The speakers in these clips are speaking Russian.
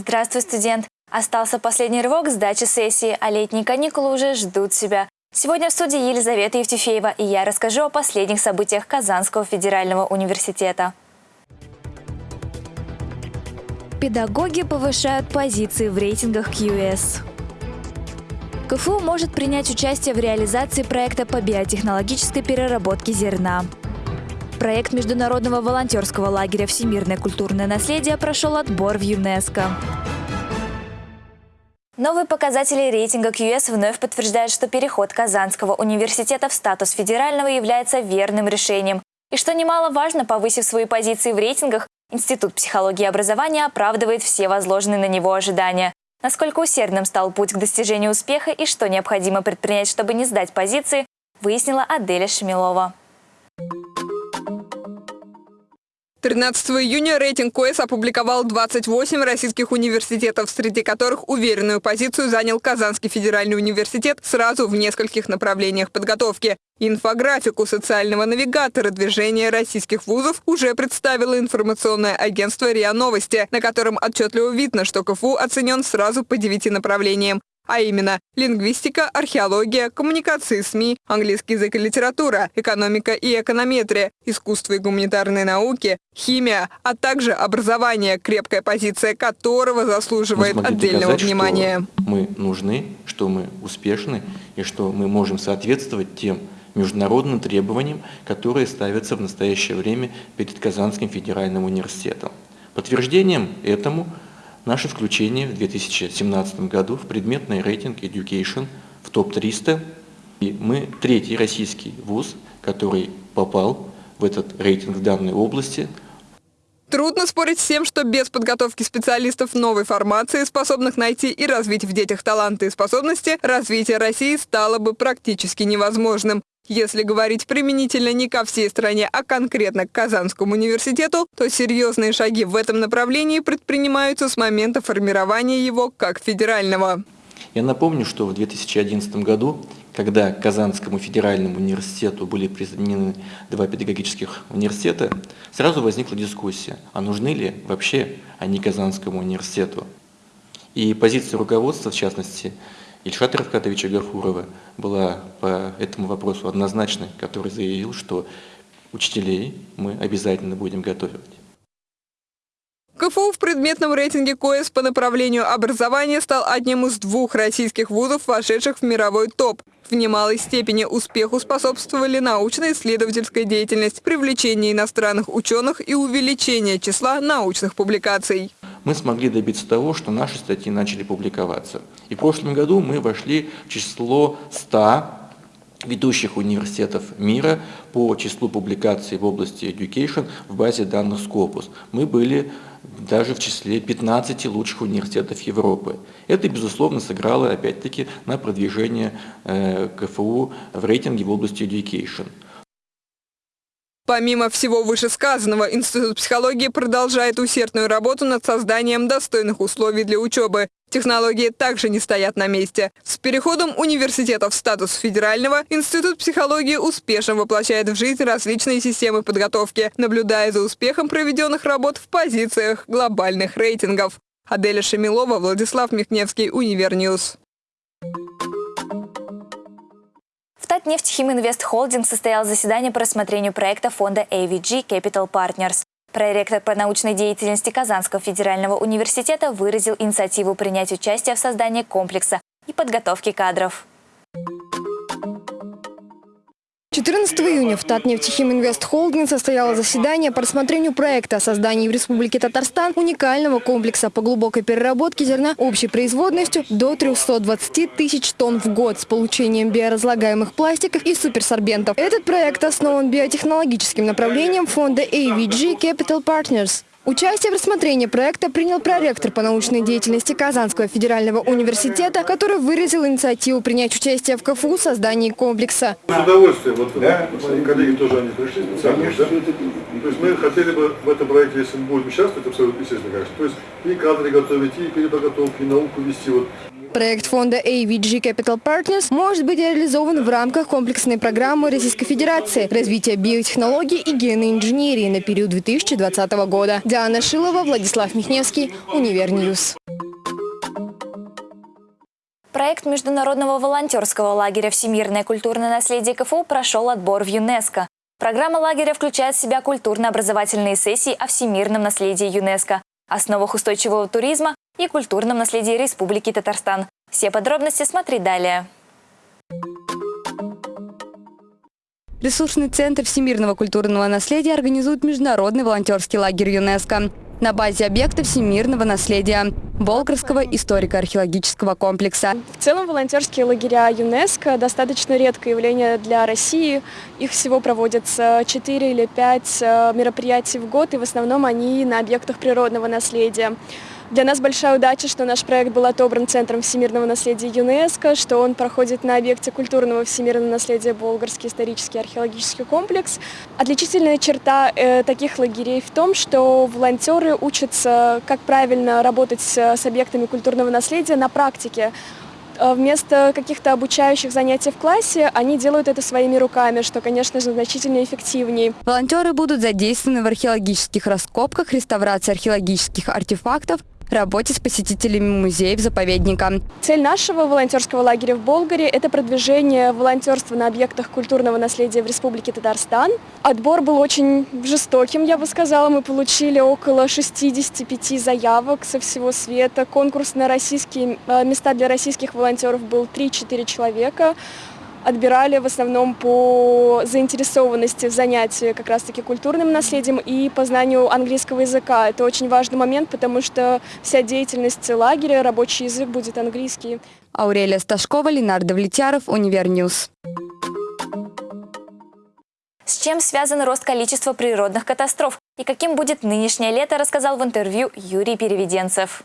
Здравствуй, студент! Остался последний рывок сдачи сессии, а летние каникулы уже ждут себя. Сегодня в студии Елизавета Евтефеева, и я расскажу о последних событиях Казанского федерального университета. Педагоги повышают позиции в рейтингах QS. КФУ может принять участие в реализации проекта по биотехнологической переработке зерна. Проект международного волонтерского лагеря «Всемирное культурное наследие» прошел отбор в ЮНЕСКО. Новые показатели рейтинга QS вновь подтверждают, что переход Казанского университета в статус федерального является верным решением. И что немаловажно, повысив свои позиции в рейтингах, Институт психологии и образования оправдывает все возложенные на него ожидания. Насколько усердным стал путь к достижению успеха и что необходимо предпринять, чтобы не сдать позиции, выяснила Аделя Шамилова. 13 июня рейтинг КОЭС опубликовал 28 российских университетов, среди которых уверенную позицию занял Казанский федеральный университет сразу в нескольких направлениях подготовки. Инфографику социального навигатора движения российских вузов уже представило информационное агентство РИА Новости, на котором отчетливо видно, что КФУ оценен сразу по девяти направлениям а именно лингвистика, археология, коммуникации СМИ, английский язык и литература, экономика и эконометрия, искусство и гуманитарные науки, химия, а также образование, крепкая позиция которого заслуживает отдельного доказать, внимания. мы нужны, что мы успешны и что мы можем соответствовать тем международным требованиям, которые ставятся в настоящее время перед Казанским федеральным университетом. Подтверждением этому – наше включение в 2017 году в предметный рейтинг Education в топ-300. И мы третий российский вуз, который попал в этот рейтинг в данной области. Трудно спорить с тем, что без подготовки специалистов новой формации, способных найти и развить в детях таланты и способности, развитие России стало бы практически невозможным. Если говорить применительно не ко всей стране, а конкретно к Казанскому университету, то серьезные шаги в этом направлении предпринимаются с момента формирования его как федерального. Я напомню, что в 2011 году, когда Казанскому федеральному университету были присоединены два педагогических университета, сразу возникла дискуссия, а нужны ли вообще они Казанскому университету. И позиция руководства, в частности, Ильшата Равкатовича Гафурова была по этому вопросу однозначной, который заявил, что учителей мы обязательно будем готовить. КФУ в предметном рейтинге КОЭС по направлению образования стал одним из двух российских вузов, вошедших в мировой топ. В немалой степени успеху способствовали научно-исследовательская деятельность, привлечение иностранных ученых и увеличение числа научных публикаций мы смогли добиться того, что наши статьи начали публиковаться. И в прошлом году мы вошли в число 100 ведущих университетов мира по числу публикаций в области education в базе данных Scopus. Мы были даже в числе 15 лучших университетов Европы. Это, безусловно, сыграло, опять-таки, на продвижение э, КФУ в рейтинге в области education. Помимо всего вышесказанного, Институт психологии продолжает усердную работу над созданием достойных условий для учебы. Технологии также не стоят на месте. С переходом университета в статус федерального Институт психологии успешно воплощает в жизнь различные системы подготовки, наблюдая за успехом проведенных работ в позициях глобальных рейтингов. Аделя Шамилова, Владислав Михневский, Univer News. Татнефть Химинвест Холдинг состоял заседание по рассмотрению проекта фонда AVG Capital Partners. Проректор по научной деятельности Казанского федерального университета выразил инициативу принять участие в создании комплекса и подготовке кадров. 14 июня в Татнефтехиминвест Холдинг состояло заседание по рассмотрению проекта о создании в Республике Татарстан уникального комплекса по глубокой переработке зерна общей производностью до 320 тысяч тонн в год с получением биоразлагаемых пластиков и суперсорбентов. Этот проект основан биотехнологическим направлением фонда AVG Capital Partners. Участие в рассмотрении проекта принял проректор по научной деятельности Казанского федерального университета, который выразил инициативу принять участие в КФУ в создании комплекса. С удовольствием. Вот, да, мои коллеги тоже они пришли. Конечно. Да? То есть мы хотели бы в этом проекте, если мы будем участвовать, абсолютно естественно, конечно. То есть и кадры готовить, и переподготовки, и науку вести. Вот Проект фонда AVG Capital Partners может быть реализован в рамках комплексной программы Российской Федерации развития биотехнологий и генной инженерии на период 2020 года. Диана Шилова, Владислав Михневский, Univer News. Проект международного волонтерского лагеря «Всемирное культурное наследие КФУ» прошел отбор в ЮНЕСКО. Программа лагеря включает в себя культурно-образовательные сессии о всемирном наследии ЮНЕСКО, основах устойчивого туризма и культурном наследии Республики Татарстан. Все подробности смотри далее. Ресурсный центр всемирного культурного наследия организует международный волонтерский лагерь ЮНЕСКО на базе объекта всемирного наследия Болгарского историко-археологического комплекса. В целом волонтерские лагеря ЮНЕСКО достаточно редкое явление для России. Их всего проводятся 4 или 5 э, мероприятий в год, и в основном они на объектах природного наследия. Для нас большая удача, что наш проект был отобран Центром всемирного наследия ЮНЕСКО, что он проходит на объекте культурного всемирного наследия Болгарский исторический археологический комплекс. Отличительная черта э, таких лагерей в том, что волонтеры учатся, как правильно работать с, объектами культурного наследия на практике. Э, вместо каких-то обучающих занятий в классе они делают это своими руками, что, конечно же, значительно эффективнее. Волонтеры будут задействованы в археологических раскопках, реставрации археологических артефактов, работе с посетителями музеев заповедника. Цель нашего волонтерского лагеря в Болгаре – это продвижение волонтерства на объектах культурного наследия в Республике Татарстан. Отбор был очень жестоким, я бы сказала. Мы получили около 65 заявок со всего света. Конкурс на российские э, места для российских волонтеров был 3-4 человека отбирали в основном по заинтересованности в занятии как раз-таки культурным наследием и по знанию английского языка. Это очень важный момент, потому что вся деятельность лагеря, рабочий язык будет английский. Аурелия Сташкова, Ленардо Влетяров, Univer News. С чем связан рост количества природных катастроф и каким будет нынешнее лето, рассказал в интервью Юрий Переведенцев.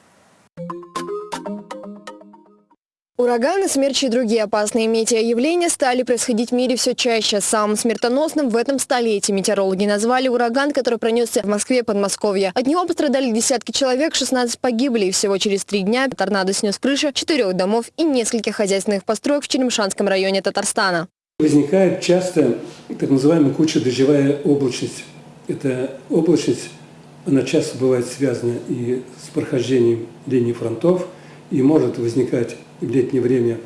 Ураганы, смерчи и другие опасные метеоявления стали происходить в мире все чаще. Самым смертоносным в этом столетии метеорологи назвали ураган, который пронесся в Москве и Подмосковье. От него пострадали десятки человек, 16 погибли. И всего через три дня торнадо снес крыши четырех домов и нескольких хозяйственных построек в Черемшанском районе Татарстана. Возникает часто так называемая куча-дождевая облачность. Эта облачность, она часто бывает связана и с прохождением линии фронтов, и может возникать в летнее время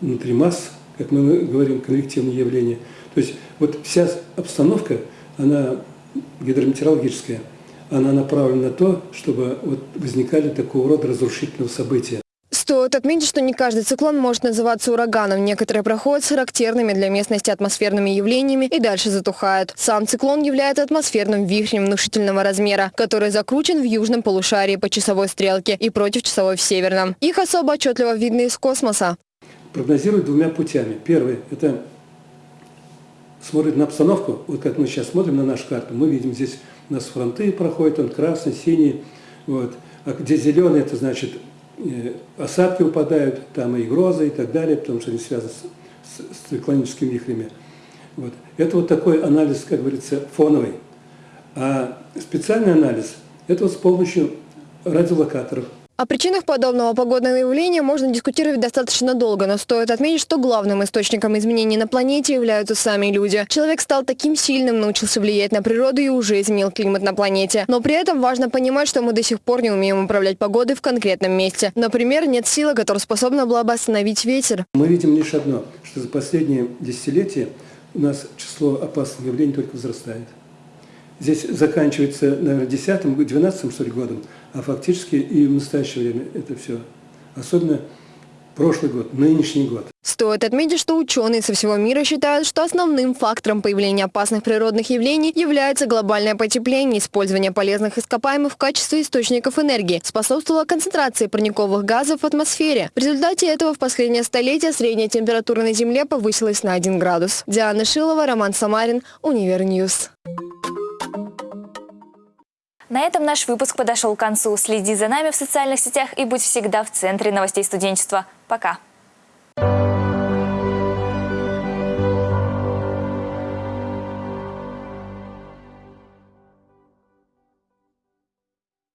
внутри масс, как мы говорим, конвективные явления. То есть вот вся обстановка, она гидрометеорологическая, она направлена на то, чтобы вот возникали такого рода разрушительного события. Стоит отметить, что не каждый циклон может называться ураганом. Некоторые проходят с характерными для местности атмосферными явлениями и дальше затухают. Сам циклон является атмосферным вихрем внушительного размера, который закручен в южном полушарии по часовой стрелке и против часовой в северном. Их особо отчетливо видно из космоса. Прогнозируют двумя путями. Первый – это смотрит на обстановку. Вот как мы сейчас смотрим на нашу карту, мы видим здесь у нас фронты проходят, он красный, синий. Вот. А где зеленый, это значит осадки упадают, там и грозы и так далее, потому что они связаны с, с циклоническими вихрями. Вот. Это вот такой анализ, как говорится, фоновый. А специальный анализ – это вот с помощью радиолокаторов. О причинах подобного погодного явления можно дискутировать достаточно долго, но стоит отметить, что главным источником изменений на планете являются сами люди. Человек стал таким сильным, научился влиять на природу и уже изменил климат на планете. Но при этом важно понимать, что мы до сих пор не умеем управлять погодой в конкретном месте. Например, нет силы, которая способна была бы остановить ветер. Мы видим лишь одно, что за последние десятилетия у нас число опасных явлений только возрастает. Здесь заканчивается, наверное, 10-12 что ли, годом, а фактически и в настоящее время это все. Особенно прошлый год, нынешний год. Стоит отметить, что ученые со всего мира считают, что основным фактором появления опасных природных явлений является глобальное потепление. Использование полезных ископаемых в качестве источников энергии способствовало концентрации парниковых газов в атмосфере. В результате этого в последнее столетие средняя температура на Земле повысилась на 1 градус. Диана Шилова, Роман Самарин, Univer News. На этом наш выпуск подошел к концу. Следи за нами в социальных сетях и будь всегда в центре новостей студенчества. Пока!